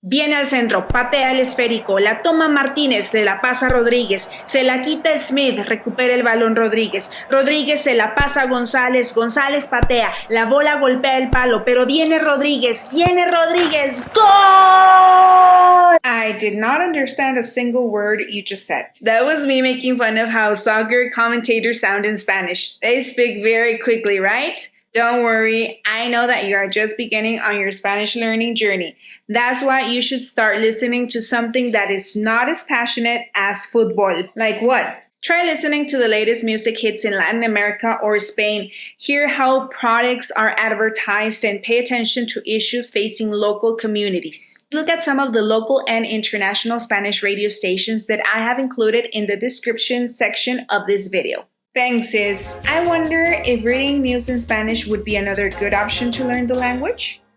Viene al centro, patea el esférico, la toma Martínez, se la pasa Rodríguez, se la quita Smith, recupera el balón Rodríguez, Rodríguez se la pasa González, González patea, la bola golpea el palo, pero viene Rodríguez, viene Rodríguez, ¡Gol! I did not understand a single word you just said. That was me making fun of how soccer commentators sound in Spanish. They speak very quickly, right? Don't worry, I know that you are just beginning on your Spanish learning journey. That's why you should start listening to something that is not as passionate as football. Like what? Try listening to the latest music hits in Latin America or Spain. Hear how products are advertised and pay attention to issues facing local communities. Look at some of the local and international Spanish radio stations that I have included in the description section of this video. Thanks, sis. I wonder if reading news in Spanish would be another good option to learn the language?